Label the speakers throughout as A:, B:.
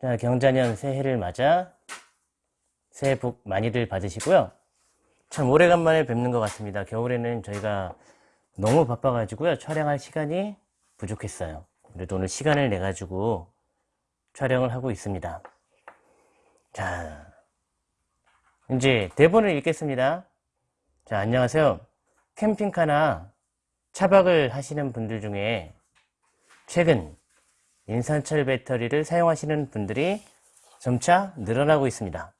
A: 자, 경자년 새해를 맞아 새해 복 많이들 받으시고요. 참 오래간만에 뵙는 것 같습니다. 겨울에는 저희가 너무 바빠가지고요. 촬영할 시간이 부족했어요. 그래도 오늘 시간을 내가지고 촬영을 하고 있습니다. 자, 이제 대본을 읽겠습니다. 자, 안녕하세요. 캠핑카나 차박을 하시는 분들 중에 최근 인산철 배터리를 사용하시는 분들이 점차 늘어나고 있습니다.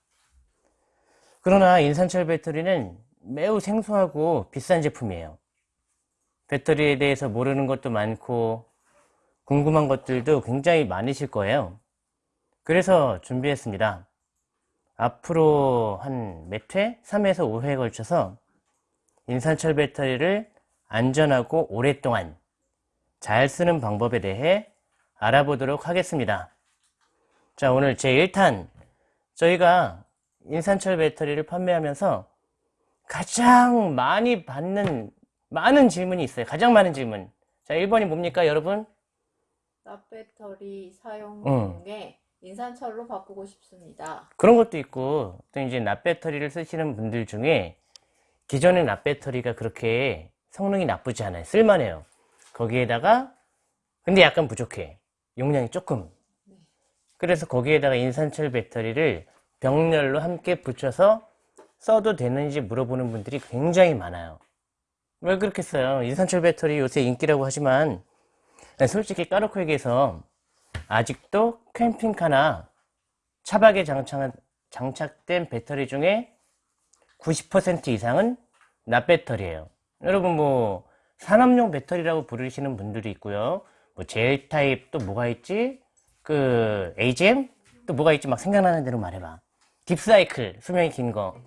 A: 그러나 인산철 배터리는 매우 생소하고 비싼 제품이에요. 배터리에 대해서 모르는 것도 많고 궁금한 것들도 굉장히 많으실 거예요. 그래서 준비했습니다. 앞으로 한 몇 회? 3회에서 5회에 걸쳐서 인산철 배터리를 안전하고 오랫동안 잘 쓰는 방법에 대해 알아보도록 하겠습니다. 자, 오늘 제1탄 저희가 인산철 배터리를 판매하면서 가장 많이 받는 많은 질문이 있어요. 가장 많은 질문. 자, 1번이 뭡니까, 여러분?
B: 납배터리 사용
A: 응.
B: 중에 인산철로 바꾸고 싶습니다.
A: 그런 것도 있고, 또 이제 납배터리를 쓰시는 분들 중에 기존의 납배터리가 그렇게 성능이 나쁘지 않아요. 쓸만해요. 거기에다가, 근데 약간 부족해. 용량이 조금. 그래서 거기에다가 인산철 배터리를 병렬로 함께 붙여서 써도 되는지 물어보는 분들이 굉장히 많아요. 왜 그렇게 써요? 인산철 배터리 요새 인기라고 하지만 솔직히 까놓고 얘기해서 아직도 캠핑카나 차박에 장착, 장착된 배터리 중에 90% 이상은 납배터리예요. 여러분 뭐 산업용 배터리라고 부르시는 분들이 있고요. 뭐 제일 타입 또 뭐가 있지? 그 AGM 또 뭐가 있지? 막 생각나는 대로 말해봐. 딥사이클 수명이 긴 거.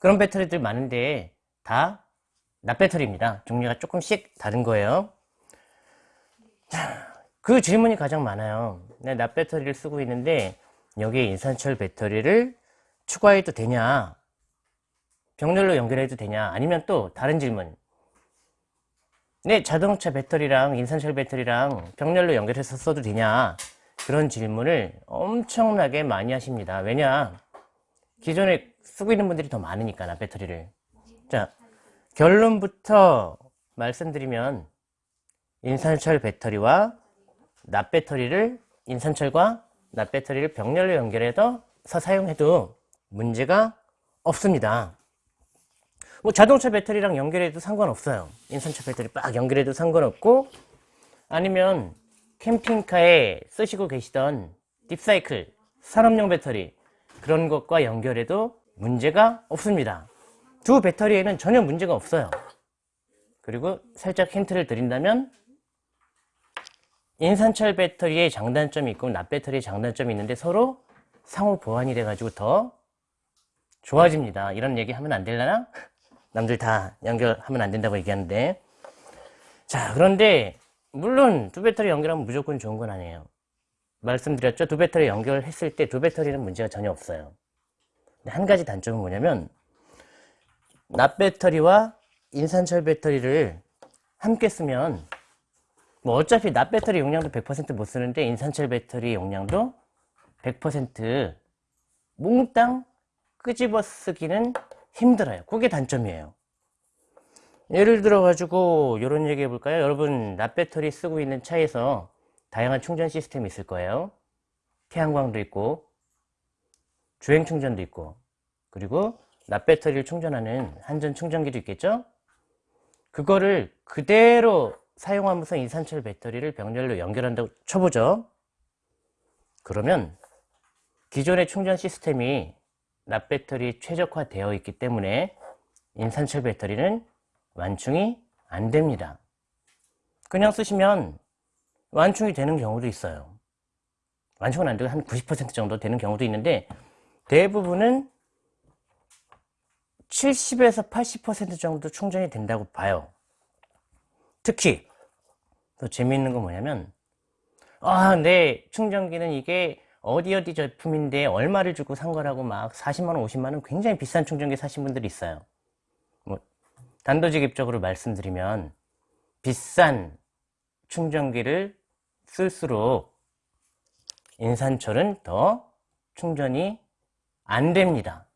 A: 그런 배터리들 많은데 다 납배터리입니다. 종류가 조금씩 다른 거예요. 자, 그 질문이 가장 많아요. 내 납배터리를 쓰고 있는데 여기에 인산철 배터리를 추가해도 되냐? 병렬로 연결해도 되냐? 아니면 또 다른 질문. 내 자동차 배터리랑 인산철 배터리랑 병렬로 연결해서 써도 되냐? 그런 질문을 엄청나게 많이 하십니다. 왜냐? 기존에 쓰고 있는 분들이 더 많으니까, 나 배터리를. 자, 결론부터 말씀드리면, 인산철 배터리와 납배터리를, 인산철과 납배터리를 병렬로 연결해서 사용해도 문제가 없습니다. 뭐 자동차 배터리랑 연결해도 상관없어요. 인산철 배터리 빡 연결해도 상관없고, 아니면 캠핑카에 쓰시고 계시던 딥사이클, 산업용 배터리 그런 것과 연결해도 문제가 없습니다. 두 배터리에는 전혀 문제가 없어요. 그리고 살짝 힌트를 드린다면 인산철 배터리의 장단점이 있고 납배터리의 장단점이 있는데 서로 상호 보완이 돼가지고 더 좋아집니다. 이런 얘기 하면 안 되려나? 남들 다 연결하면 안 된다고 얘기하는데 자 그런데 물론 두 배터리 연결하면 무조건 좋은 건 아니에요. 말씀드렸죠? 두 배터리 연결했을 때 두 배터리는 문제가 전혀 없어요. 한 가지 단점은 뭐냐면 납 배터리와 인산철 배터리를 함께 쓰면 뭐 어차피 납 배터리 용량도 100%못 쓰는데 인산철 배터리 용량도 100% 몽땅 끄집어 쓰기는 힘들어요. 그게 단점이에요. 예를 들어 가지고 이런 얘기 해볼까요? 여러분 납배터리 쓰고 있는 차에서 다양한 충전 시스템이 있을 거예요. 태양광도 있고 주행 충전도 있고 그리고 납배터리를 충전하는 한전 충전기도 있겠죠? 그거를 그대로 사용하면서 인산철 배터리를 병렬로 연결한다고 쳐보죠. 그러면 기존의 충전 시스템이 납 배터리 최적화되어 있기 때문에 인산철 배터리는 완충이 안 됩니다. 그냥 쓰시면 완충이 되는 경우도 있어요. 완충은 안 되고 한 90% 정도 되는 경우도 있는데 대부분은 70에서 80% 정도 충전이 된다고 봐요. 특히 더 재미있는 건 뭐냐면 아, 내 충전기는 이게 어디 어디 제품인데 얼마를 주고 산 거라고 막 40만원, 50만원 굉장히 비싼 충전기 사신 분들이 있어요. 뭐 단도직입적으로 말씀드리면 비싼 충전기를 쓸수록 인산철은 더 충전이 안 됩니다.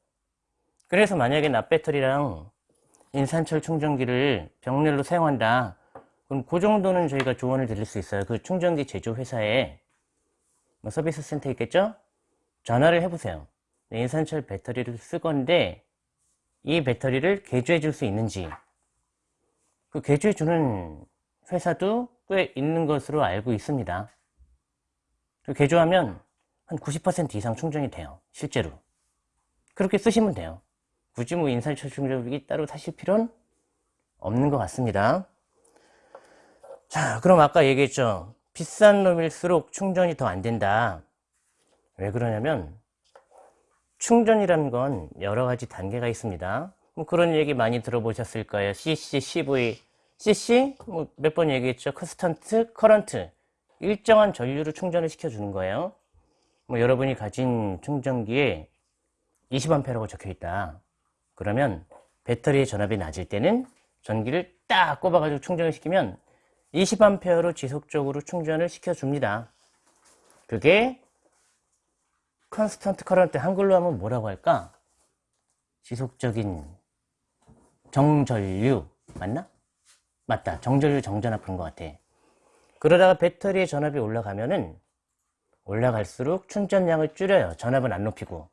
A: 그래서 만약에 납배터리랑 인산철 충전기를 병렬로 사용한다. 그럼 그 정도는 저희가 조언을 드릴 수 있어요. 그 충전기 제조 회사에 뭐 서비스 센터 있겠죠? 전화를 해보세요. 네, 인산철 배터리를 쓸 건데 이 배터리를 개조해 줄 수 있는지 그 개조해 주는 회사도 꽤 있는 것으로 알고 있습니다. 그 개조하면 한 90% 이상 충전이 돼요. 실제로. 그렇게 쓰시면 돼요. 굳이 뭐 인산철 충전기 따로 사실 필요는 없는 것 같습니다. 자, 그럼 아까 얘기했죠. 비싼 놈일수록 충전이 더 안 된다. 왜 그러냐면 충전이라는 건 여러 가지 단계가 있습니다. 뭐 그런 얘기 많이 들어보셨을 거예요. CC, CV, CC 뭐 몇 번 얘기했죠. constant current 일정한 전류를 충전을 시켜주는 거예요. 뭐 여러분이 가진 충전기에 20A라고 적혀 있다. 그러면 배터리의 전압이 낮을 때는 전기를 딱 꼽아가지고 충전을 시키면 20A로 지속적으로 충전을 시켜줍니다. 그게 constant current 한글로 하면 뭐라고 할까? 지속적인 정전류 맞나? 맞다. 정전류 정전압 그런 것 같아. 그러다가 배터리의 전압이 올라가면은 올라갈수록 충전량을 줄여요. 전압은 안 높이고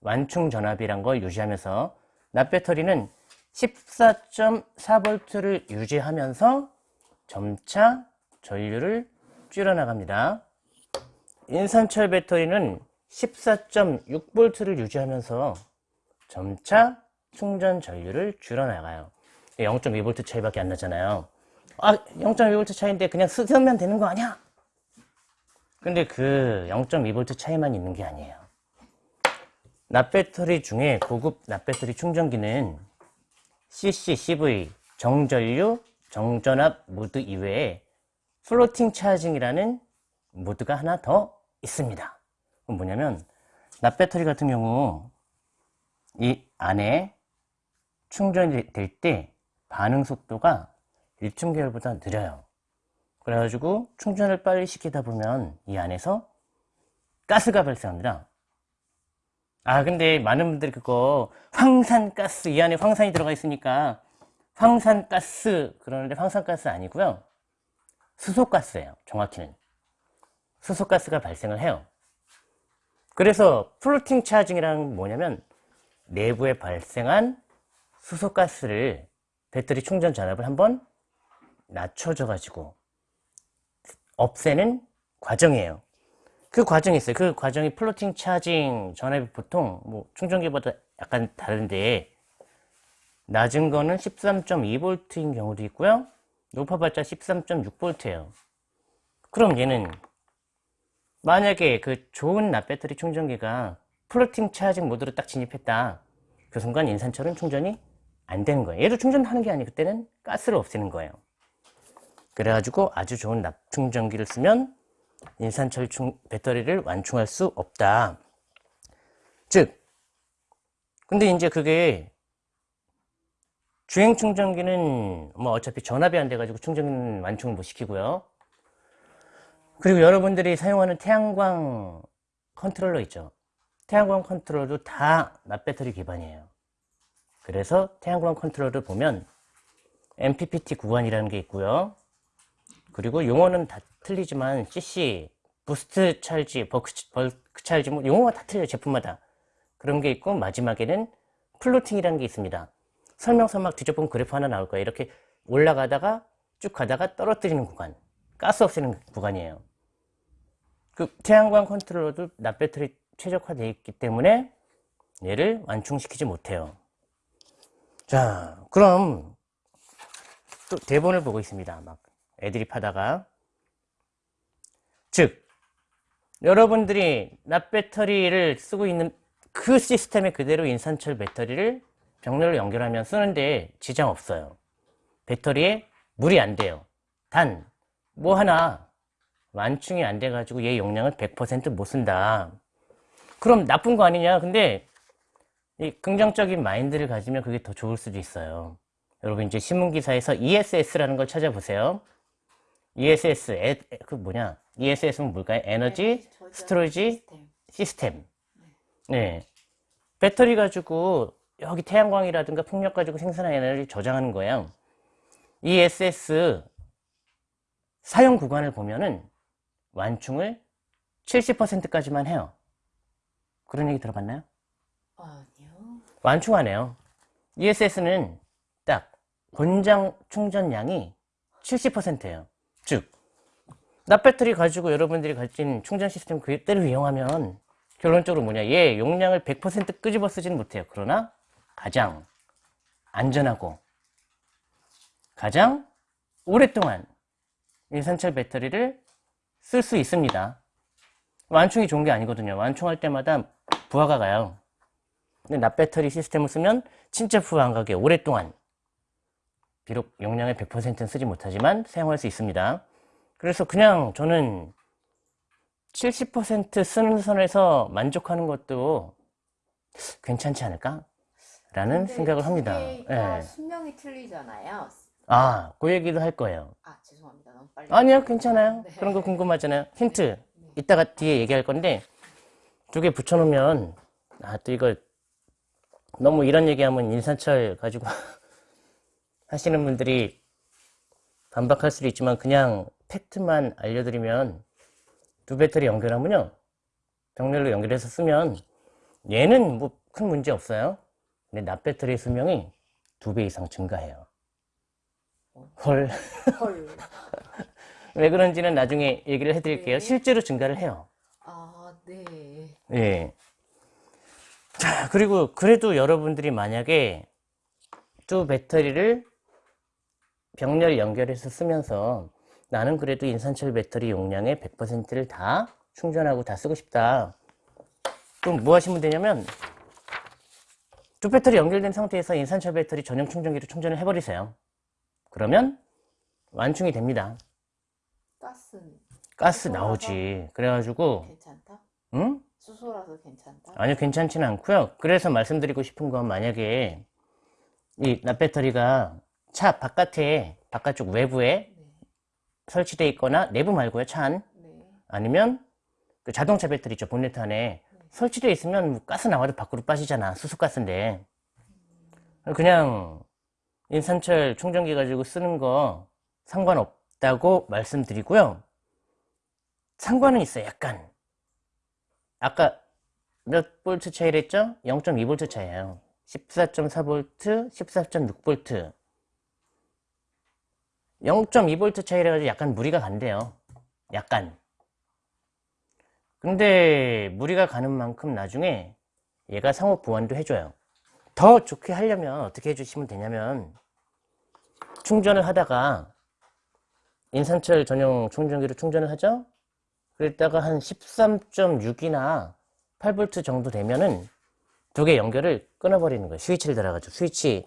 A: 완충 전압이란 걸 유지하면서 납배터리는 14.4V를 유지하면서 점차 전류를 줄여나갑니다. 인산철 배터리는 14.6V를 유지하면서 점차 충전 전류를 줄여나가요. 0.2V 차이밖에 안 나잖아요. 아, 0.2V 차이인데 그냥 쓰면 되는 거 아니야? 근데 그 0.2V 차이만 있는 게 아니에요. 납배터리 중에 고급 납배터리 충전기는 CC, CV, 정전류, 정전압 모드 이외에 floating charging이라는 모드가 하나 더 있습니다. 뭐냐면 납배터리 같은 경우 이 안에 충전이 될 때 반응 속도가 리튬 계열보다 느려요. 그래가지고 충전을 빨리 시키다 보면 이 안에서 가스가 발생합니다. 아 근데 많은 분들이 그거 황산가스 이 안에 황산이 들어가 있으니까 황산가스 그러는데 황산가스 아니고요. 수소가스예요. 정확히는. 수소가스가 발생을 해요. 그래서 플로팅 차징이란 뭐냐면 내부에 발생한 수소가스를 배터리 충전 전압을 한번 낮춰줘 가지고 없애는 과정이에요. 그 과정이 있어요. 그 과정이 floating charging 전압이 보통 뭐 충전기보다 약간 다른데 낮은 거는 13.2V인 경우도 있고요. 높아봤자 13.6V예요. 그럼 얘는 만약에 그 좋은 납배터리 충전기가 floating charging 모드로 딱 진입했다. 그 순간 인산철은 충전이 안 되는 거예요. 얘도 충전하는 게 아니고 그때는 가스를 없애는 거예요. 그래가지고 아주 좋은 납 충전기를 쓰면 인산철 충, 배터리를 완충할 수 없다. 즉, 근데 이제 그게 주행 충전기는 뭐 어차피 전압이 안 돼가지고 충전기는 완충을 못 시키고요. 그리고 여러분들이 사용하는 태양광 컨트롤러 있죠. 태양광 컨트롤러도 다 납배터리 기반이에요. 그래서 태양광 컨트롤러를 보면 MPPT 구간이라는 게 있고요. 그리고 용어는 다 틀리지만 CC, boost charge, bulk, bulk charge 뭐 용어가 다 틀려요. 제품마다. 그런 게 있고 마지막에는 floating이라는 게 있습니다. 설명서 막 뒤져보면 그래프 하나 나올 거예요. 이렇게 올라가다가 쭉 가다가 떨어뜨리는 구간. 가스 없애는 구간이에요. 그 태양광 컨트롤러도 납배터리 최적화되어 있기 때문에 얘를 완충시키지 못해요. 자, 그럼 또 대본을 보고 있습니다. 막 애들이 파다가 즉 여러분들이 납배터리를 쓰고 있는 그 시스템에 그대로 인산철 배터리를 병렬로 연결하면 쓰는데 지장 없어요. 배터리에 물이 안 돼요. 단 뭐 하나 완충이 안 돼가지고 얘 용량을 100%못 쓴다. 그럼 나쁜 거 아니냐? 근데 이 긍정적인 마인드를 가지면 그게 더 좋을 수도 있어요. 여러분 이제 신문기사에서 ESS라는 걸 찾아보세요. ESS, 에, 그 뭐냐? ESS는 뭘까요? energy storage system.
B: 시스템.
A: 네. 배터리 가지고 여기 태양광이라든가 풍력 가지고 생산한 에너지를 저장하는 거예요. ESS 사용 구간을 보면은 완충을 70%까지만 해요. 그런 얘기 들어봤나요?
B: 아니요.
A: 완충하네요. ESS는 딱 권장 충전량이 70%예요. 즉, 납배터리 가지고 여러분들이 가진 충전 시스템 그대로 이용하면 결론적으로 뭐냐? 얘 용량을 100% 끄집어 쓰지는 못해요. 그러나 가장 안전하고 가장 오랫동안 인산철 배터리를 쓸 수 있습니다. 완충이 좋은 게 아니거든요. 완충할 때마다 부하가 가요. 근데 납배터리 시스템을 쓰면 진짜 부하 안 가게 오랫동안 비록 용량의 100%는 쓰지 못하지만 사용할 수 있습니다. 그래서 그냥 저는 70% 쓰는 선에서 만족하는 것도 괜찮지 않을까? 라는 생각을 합니다. 예.
B: 수명이 틀리잖아요.
A: 아, 그 얘기도 할 거예요.
B: 아 죄송합니다. 너무 빨리.
A: 아니요, 괜찮아요.
B: 네.
A: 그런 거 궁금하잖아요. 힌트. 이따가 뒤에 얘기할 건데, 두 개 붙여놓으면, 아, 또 이거, 너무 이런 얘기하면 인산철 가지고 하시는 분들이 반박할 수도 있지만, 그냥 팩트만 알려드리면, 두 배터리 연결하면요, 병렬로 연결해서 쓰면, 얘는 뭐 큰 문제 없어요. 근데 납배터리 수명이 두 배 이상 증가해요. 헐.
B: 헐.
A: 왜 그런지는 나중에 얘기를 해드릴게요.
B: 네.
A: 실제로 증가를 해요.
B: 아 네.
A: 예. 자, 그리고 그래도 여러분들이 만약에 두 배터리를 병렬 연결해서 쓰면서 나는 그래도 인산철 배터리 용량의 100%를 다 충전하고 다 쓰고 싶다. 그럼 뭐 하시면 되냐면 두 배터리 연결된 상태에서 인산철 배터리 전용 충전기로 충전을 해버리세요. 그러면 완충이 됩니다.
B: 가스 수소라서
A: 나오지. 그래가지고,
B: 괜찮다.
A: 응?
B: 수소라서 괜찮다.
A: 아니요, 괜찮지는 않고요. 그래서 말씀드리고 싶은 건 만약에 이 납배터리가 차 바깥에, 바깥쪽 외부에
B: 네.
A: 설치되어 있거나 내부 말고요, 차 안.
B: 네.
A: 아니면 그 자동차 배터리 있죠, 본네트 안에. 설치되어 있으면 뭐 가스 나와도 밖으로 빠지잖아. 수소가스인데. 그냥 인산철 충전기 가지고 쓰는 거 상관없다고 말씀드리고요. 상관은 있어요, 약간. 아까 몇 볼트 차이랬죠? 0.2볼트 차이에요. 14.4볼트, 14.6볼트. 0.2볼트 차이라 가지고 약간 무리가 간대요. 약간. 근데 무리가 가는 만큼 나중에 얘가 상호 보완도 해줘요. 더 좋게 하려면 어떻게 해주시면 되냐면 충전을 하다가 인산철 전용 충전기로 충전을 하죠? 그랬다가 한 13.6이나 8V 정도 되면은 두 개 연결을 끊어버리는 거예요. 스위치를 달아가지고 스위치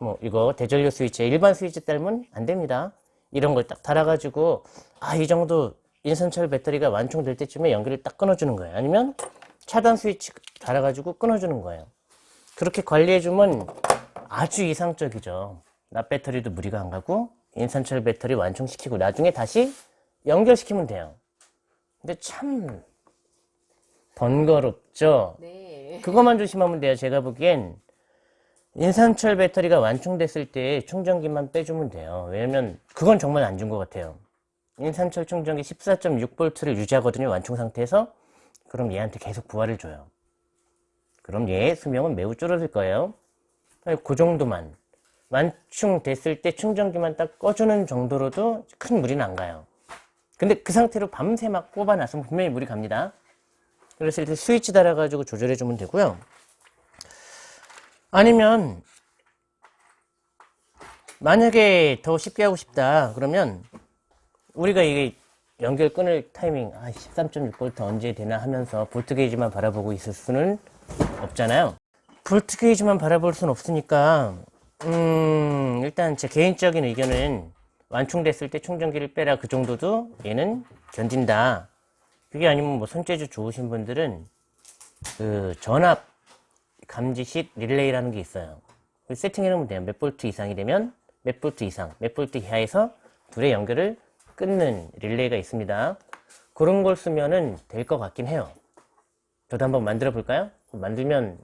A: 뭐 이거 대전류 스위치 일반 스위치 달면 안 됩니다. 이런 걸 딱 달아가지고 아 이 정도 인산철 배터리가 완충될 때쯤에 연결을 딱 끊어주는 거예요. 아니면 차단 스위치 달아가지고 끊어주는 거예요. 그렇게 관리해주면 아주 이상적이죠. 납 배터리도 무리가 안 가고 인산철 배터리 완충시키고 나중에 다시 연결시키면 돼요. 근데 참 번거롭죠.
B: 네.
A: 그것만 조심하면 돼요. 제가 보기엔 인산철 배터리가 완충됐을 때 충전기만 빼주면 돼요. 왜냐면 그건 정말 안 준 것 같아요. 인산철 충전기 14.6V를 유지하거든요. 완충 상태에서. 그럼 얘한테 계속 부하를 줘요. 그럼 얘의 수명은 매우 줄어들 거예요. 그 정도만. 완충됐을 때 충전기만 딱 꺼주는 정도로도 큰 무리는 안 가요. 근데 그 상태로 밤새 막 꼽아놨으면 분명히 물이 갑니다. 그래서 이렇게 스위치 달아가지고 조절해 주면 되고요. 아니면, 만약에 더 쉽게 하고 싶다. 그러면, 우리가 이게 연결 끊을 타이밍, 아, 13.6V 언제 되나 하면서 볼트 게이지만 바라보고 있을 수는 없잖아요. 볼트 게이지만 바라볼 수는 없으니까, 음, 일단 제 개인적인 의견은 완충됐을 때 충전기를 빼라 그 정도도 얘는 견딘다. 그게 아니면 뭐 손재주 좋으신 분들은 그 전압 감지식 릴레이라는 게 있어요. 그 세팅해 놓으면 돼요. 몇 볼트 이상이 되면 몇 볼트 이상, 몇 볼트 이하에서 둘의 연결을 끊는 릴레이가 있습니다. 그런 걸 쓰면은 될 것 같긴 해요. 저도 한번 만들어 볼까요? 만들면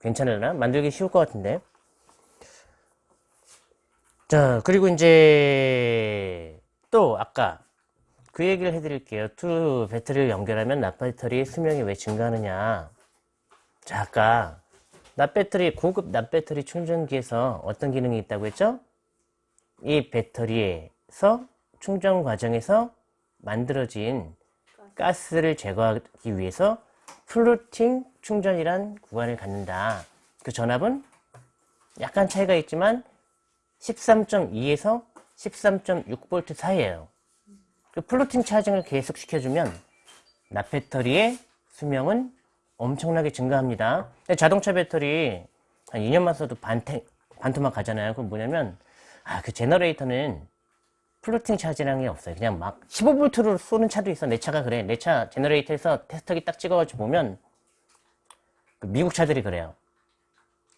A: 괜찮으려나? 만들기 쉬울 것 같은데. 자, 그리고 이제 또 아까 그 얘기를 해드릴게요. two 배터리를 연결하면 납배터리 수명이 왜 증가하느냐. 자, 아까 납배터리, 고급 납배터리 충전기에서 어떤 기능이 있다고 했죠? 이 배터리에서 충전 과정에서 만들어진 가스를 제거하기 위해서 floating 충전이란 구간을 갖는다. 그 전압은 약간 차이가 있지만 13.2에서 13.6V 사이에요. 그 floating charging을 계속 시켜주면 납배터리의 수명은 엄청나게 증가합니다. 자동차 배터리 한 2년만 써도 반토, 반토막 가잖아요. 그건 뭐냐면 아, 그 generator는 floating charging이 없어요. 그냥 막 15V로 쏘는 차도 있어. 내 차가 그래. 내 차 generator에서 테스터기 딱 찍어가지고 보면 그 미국 차들이 그래요.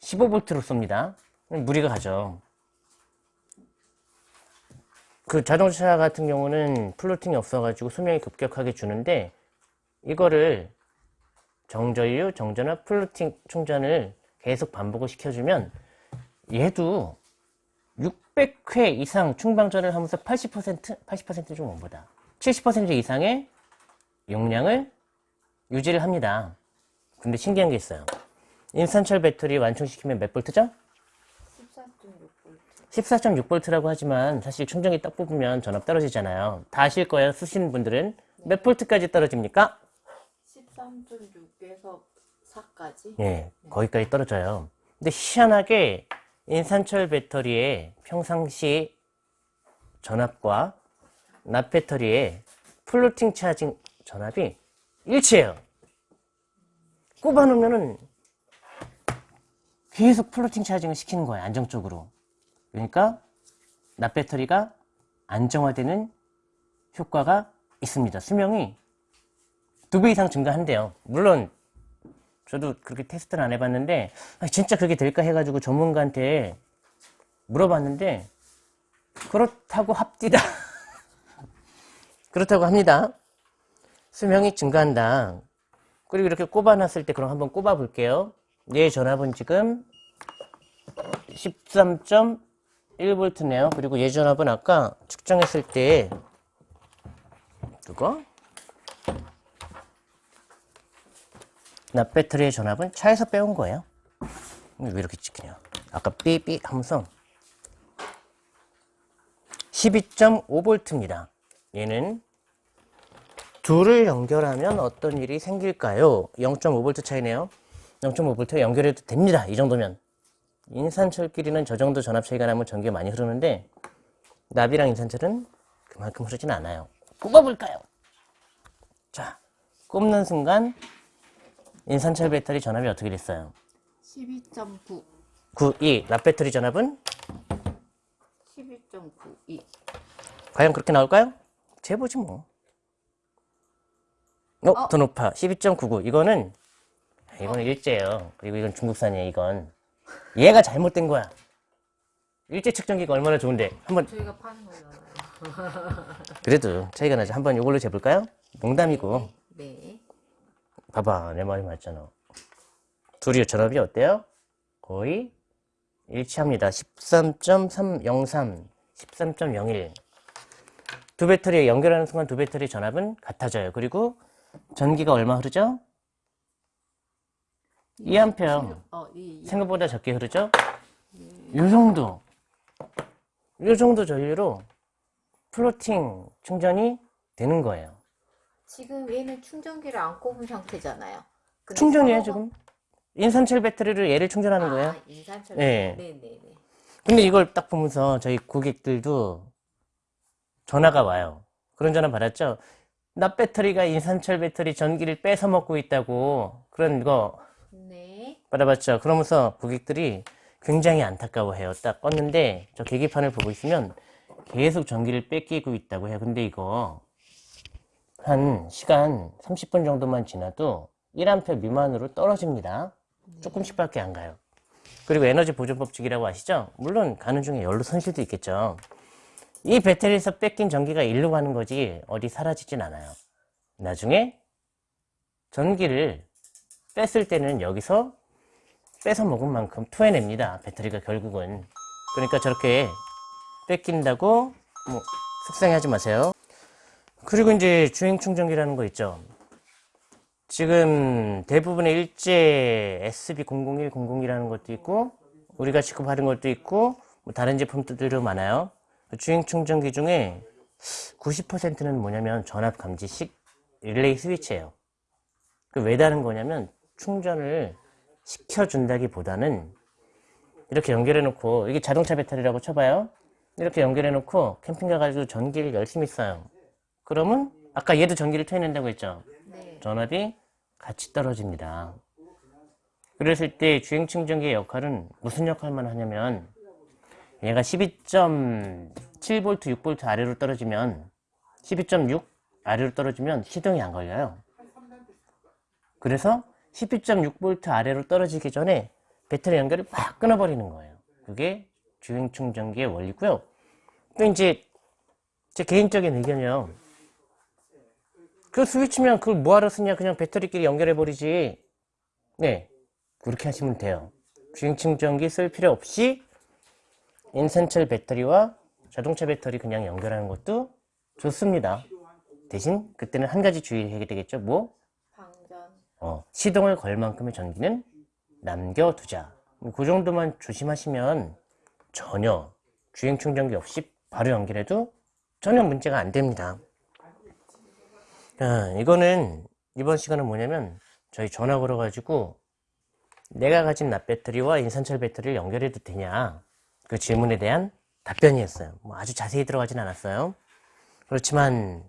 A: 15V로 쏩니다. 무리가 가죠. 그 자동차 같은 경우는 floating이 없어가지고 수명이 급격하게 주는데 이거를 정전류, 정전압, 플로팅 충전을 계속 반복을 시켜주면 얘도 600회 이상 충방전을 하면서 80%, 80%좀 넘보다 70% 이상의 용량을 유지를 합니다. 근데 신기한 게 있어요. 인산철 배터리 완충시키면 몇 볼트죠?
B: 14.6V.
A: 14.6V라고 하지만 사실 충전기 딱 뽑으면 전압 떨어지잖아요. 다 아실 거예요. 쓰시는 분들은 몇 볼트까지 떨어집니까?
B: 13.6에서 4까지.
A: 예, 거기까지 떨어져요. 근데 희한하게 인산철 배터리의 평상시 전압과 납 배터리의 floating charging 전압이 일치해요. 꼽아놓으면은 계속 floating charging을 시키는 거예요. 안정적으로. 그러니까 납 배터리가 안정화되는 효과가 있습니다. 수명이 두 배 이상 증가한대요. 물론 저도 그렇게 테스트를 안 해봤는데 아, 진짜 그게 될까 해가지고 전문가한테 물어봤는데 그렇다고 합디다. 그렇다고 합니다. 수명이 증가한다. 그리고 이렇게 꼽아놨을 때 그럼 한번 꼽아 볼게요. 얘 전압은 지금 13.1V네요. 그리고 얘 전압은 아까 측정했을 때 그거 납 배터리의 전압은 차에서 빼온 거예요. 왜 이렇게 찍히냐? 아까 삐삐 하면서 12.5V입니다. 얘는 둘을 연결하면 어떤 일이 생길까요? 0.5V 차이네요. 0.5V 연결해도 됩니다. 이 정도면. 인산철끼리는 저 정도 전압 차이가 나면 전기가 많이 흐르는데 납이랑 인산철은 그만큼 흐르진 않아요. 꼽아볼까요? 자, 꼽는 순간 인산철 배터리 전압이 어떻게 됐어요?
B: 12.9.
A: 92. 납 배터리 전압은
B: 12.92.
A: 과연 그렇게 나올까요? 재보지 뭐. 어,
B: 어?
A: 더 높아. 12.99. 이거는 이거는 일제예요. 그리고 이건 중국산이에요. 이건 얘가 잘못된 거야. 일제 측정기가 얼마나 좋은데 한번
B: 저희가 파는 거잖아요.
A: 그래도 차이가 나죠. 한번 이걸로 재볼까요? 농담이고
B: 네.
A: 봐봐 내 말이 맞잖아. 둘이 전압이 어때요? 거의 일치합니다. 13.303, 13.01. 두 배터리 연결하는 순간 두 배터리 전압은 같아져요. 그리고 전기가 얼마 흐르죠? 2A.
B: 어.
A: 생각보다 적게 흐르죠? 이 정도. 이 정도 전류로 플로팅 충전이 되는 거예요.
B: 지금 얘는 충전기를 안 꼽은 상태잖아요.
A: 충전이에요, 지금. 인산철 배터리를 얘를 충전하는 거예요.
B: 아, 인산철.
A: 네.
B: 네네네.
A: 근데 이걸 딱 보면서 저희 고객들도 전화가 와요. 그런 전화 받았죠? 납 배터리가 인산철 배터리 전기를 뺏어 먹고 있다고 그런 거
B: 네.
A: 받아봤죠. 그러면서 고객들이 굉장히 안타까워해요. 딱 껐는데 저 계기판을 보고 있으면 계속 전기를 뺏기고 있다고 해요. 근데 이거 한 시간 30분 정도만 지나도 1A 미만으로 떨어집니다. 조금씩 밖에 안 가요. 그리고 에너지 보존 법칙이라고 아시죠? 물론 가는 중에 연료 손실도 있겠죠. 이 배터리에서 뺏긴 전기가 일로 가는 거지 어디 사라지진 않아요. 나중에 전기를 뺐을 때는 여기서 뺏어 먹은 만큼 토해냅니다. 배터리가 결국은. 그러니까 저렇게 뺏긴다고 뭐 속상해하지 마세요. 그리고 이제 주행 충전기라는 거 있죠. 지금 대부분의 일제 SB00100이라는 것도 있고 우리가 지급하는 것도 있고 뭐 다른 제품들도 많아요. 그 주행 충전기 중에 90%는 뭐냐면 전압 감지식 릴레이 스위치예요. 그왜 다른 거냐면 충전을 시켜준다기보다는 이렇게 연결해 놓고 이게 자동차 배터리라고 쳐봐요. 이렇게 연결해 놓고 캠핑 가가지고 전기를 열심히 써요. 그러면 아까 얘도 전기를 토해낸다고 했죠.
B: 네.
A: 전압이 같이 떨어집니다. 그랬을 때 주행 충전기의 역할은 무슨 역할만 하냐면 얘가 12.7V, 6V 아래로 떨어지면 12.6 아래로 떨어지면 시동이 안 걸려요. 그래서 12.6V 아래로 떨어지기 전에 배터리 연결을 막 끊어버리는 거예요. 그게 주행 충전기의 원리고요. 또 이제 제 개인적인 의견이요. 그 스위치면 그걸 뭐하러 쓰냐? 그냥 배터리끼리 연결해 버리지. 네. 그렇게 하시면 돼요. 주행 충전기 쓸 필요 없이 인산철 배터리와 자동차 배터리 그냥 연결하는 것도 좋습니다. 대신 그때는 한 가지 주의해야 되겠죠. 뭐. 어, 시동을 걸 만큼의 전기는 남겨두자. 그 정도만 조심하시면 전혀 주행 충전기 없이 바로 연결해도 전혀 문제가 안 됩니다 아, 이거는 이번 시간은 뭐냐면 저희 전화 걸어가지고 내가 가진 납배터리와 인산철 배터리를 연결해도 되냐 그 질문에 대한 답변이었어요. 뭐 아주 자세히 들어가진 않았어요. 그렇지만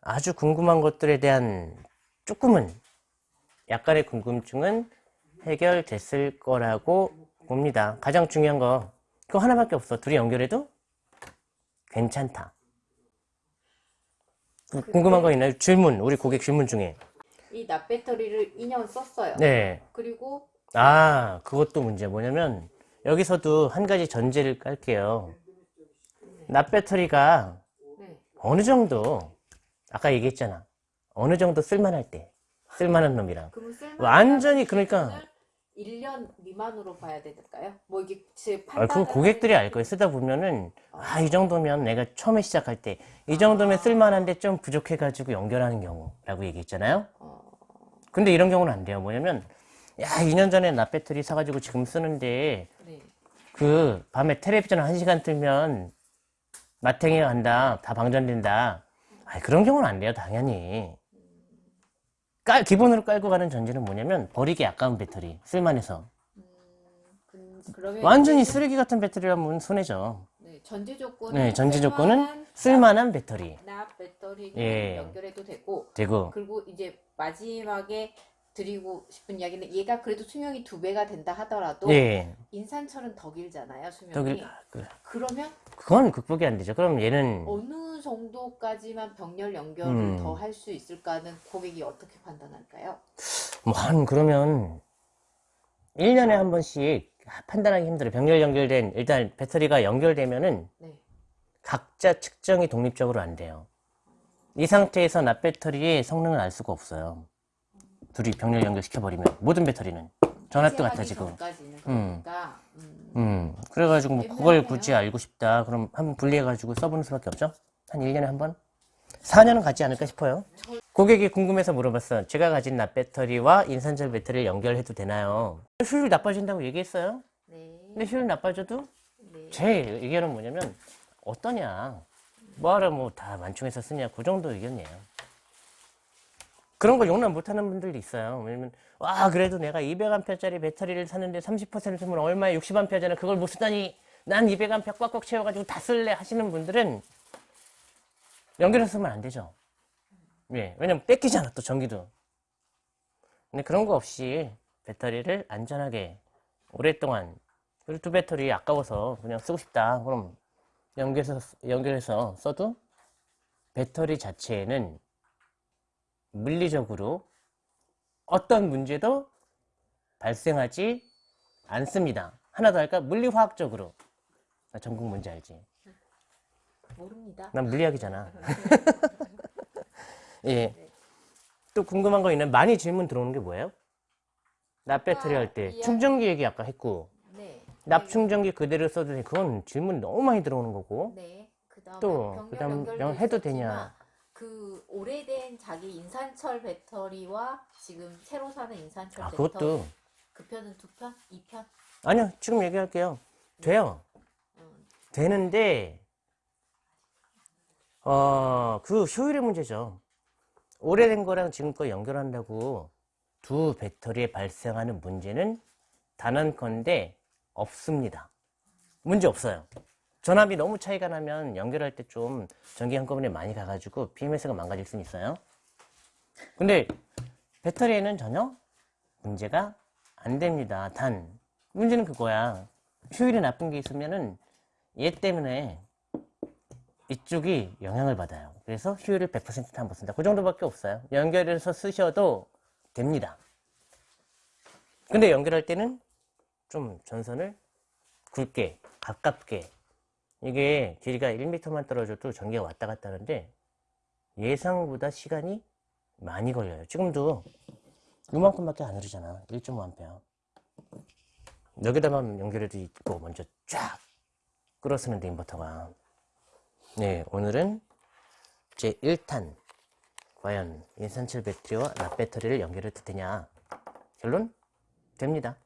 A: 아주 궁금한 것들에 대한 조금은 약간의 궁금증은 해결됐을 거라고 봅니다. 가장 중요한 거 그거 하나밖에 없어. 둘이 연결해도 괜찮다. 궁금한 거 있나요? 질문, 우리 고객 질문 중에.
B: 이 납배터리를 2년 썼어요.
A: 네.
B: 그리고
A: 아, 그것도 문제 뭐냐면, 여기서도 한 가지 전제를 깔게요. 납배터리가
B: 네.
A: 어느 정도, 아까 얘기했잖아. 어느 정도 쓸만할 때, 쓸만한 놈이랑. 완전히, 그러니까,
B: 1년 미만으로 봐야 될까요? 뭐 이게 제
A: 아, 그거 고객들이 알 거예요. 쓰다 보면은, 아, 이 정도면 내가 처음에 시작할 때, 이 정도면 쓸만한데 좀 부족해가지고 연결하는 경우라고 얘기했잖아요.
B: 어,
A: 근데 이런 경우는 안 돼요. 뭐냐면, 야, 2년 전에 납배터리 사가지고 지금 쓰는데,
B: 네.
A: 그 밤에 텔레비전 한 시간 틀면 마탱이 간다, 다 방전된다. 아 그런 경우는 안 돼요, 당연히. 깔, 기본으로 깔고 가는 전제는 뭐냐면 버리기 아까운 배터리, 쓸만해서.
B: 그, 그러면
A: 완전히 쓰레기 같은 배터리라면 손해죠.
B: 네, 전제 조건은
A: 네, 전제 조건은
B: 쓸만한
A: 쓸만한 배터리.
B: 납 배터리
A: 예.
B: 연결해도 되고
A: 되고,
B: 그리고 이제 마지막에 드리고 싶은 이야기는 얘가 그래도 수명이 두 배가 된다 하더라도
A: 예.
B: 인산철은 더 길잖아요 수명이
A: 저기, 그,
B: 그러면
A: 그건 극복이 안 되죠. 그럼 얘는,
B: 어느 정도까지만 병렬 연결을
A: 음.
B: 더 할 수 있을까는 고객이 어떻게 판단할까요?
A: 뭐, 한, 그러면, 1년에 한 번씩 판단하기 힘들어요. 병렬 연결된, 일단 배터리가 연결되면은
B: 네.
A: 각자 측정이 독립적으로 안 돼요. 이 상태에서 납배터리의 성능을 알 수가 없어요. 둘이 병렬 연결시켜버리면 모든 배터리는 전압도 같아지고
B: 전까지는
A: 음.
B: 음.
A: 음 그래가지고 뭐 그걸. 굳이 알고 싶다 그럼 한번 분리해가지고 써보는 수밖에 없죠 한 1년에 한 번? 4년은 가지 않을까 싶어요 고객이 궁금해서 물어봤어 제가 가진 납배터리와 인산철 배터리를 연결해도 되나요? 효율 나빠진다고 얘기했어요
B: 네.
A: 근데 효율 나빠져도
B: 네.
A: 제 의견은 뭐냐면 어떠냐 뭐하러 뭐 다 만충해서 쓰냐 그 정도 의견이에요 그런 걸 용납 못하는 분들도 있어요. 왜냐면 와 그래도 내가 200A짜리 배터리를 샀는데 30%면 얼마에 60A잖아 그걸 못 쓰다니 난 200A 꽉꽉 채워가지고 다 쓸래 하시는 분들은 연결해서 쓰면 안 되죠. 예, 왜냐면 뺏기잖아 또 전기도. 근데 그런 거 없이 배터리를 안전하게 오랫동안 그리고 두 배터리 아까워서 그냥 쓰고 싶다. 그럼 연결해서, 연결해서 써도 배터리 자체에는 물리적으로 어떤 문제도 발생하지 않습니다. 하나 더 할까? 물리화학적으로. 나 전공 뭔지 알지?
B: 모릅니다.
A: 난 물리학이잖아. 예. 또 궁금한 거 있나요? 많이 질문 들어오는 게 뭐예요? 납 배터리 할때
B: 이야기-
A: 충전기 얘기 아까 했고
B: 네.
A: 납 충전기 그대로 써도 돼. 그건 질문 너무 많이 들어오는 거고.
B: 네. 그다음에
A: 또 그다음 해도 되냐.
B: 그 오래된 자기 인산철 배터리와 지금 새로 사는 인산철
A: 아,
B: 배터리
A: 그것도
B: 그 편은 두 편? 이 편?
A: 아니요. 지금 얘기할게요. 돼요.
B: 음,
A: 되는데 어, 그 효율의 문제죠. 오래된 거랑 지금 거 연결한다고 두 배터리에 발생하는 문제는 단언컨대 없습니다. 문제 없어요. 전압이 너무 차이가 나면 연결할 때 좀 전기 한꺼번에 많이 가가지고 PMS가 망가질 수는 있어요. 근데 배터리에는 전혀 문제가 안 됩니다. 단 문제는 그거야. 효율이 나쁜 게 있으면은 얘 때문에 이쪽이 영향을 받아요. 그래서 효율을 100% 한번 쓴다. 그 정도밖에 없어요. 연결해서 쓰셔도 됩니다. 근데 연결할 때는 좀 전선을 굵게, 가깝게. 이게 길이가 1m만 떨어져도 전기가 왔다 갔다 하는데 예상보다 시간이 많이 걸려요. 지금도 이만큼밖에 안 흐르잖아. 1.5A. 여기다만 연결해도 있고 먼저 쫙 끌어쓰는데 인버터가. 네, 오늘은 제 1탄 과연 인산철 배터리와 납 배터리를 연결해도 되냐? 결론 됩니다.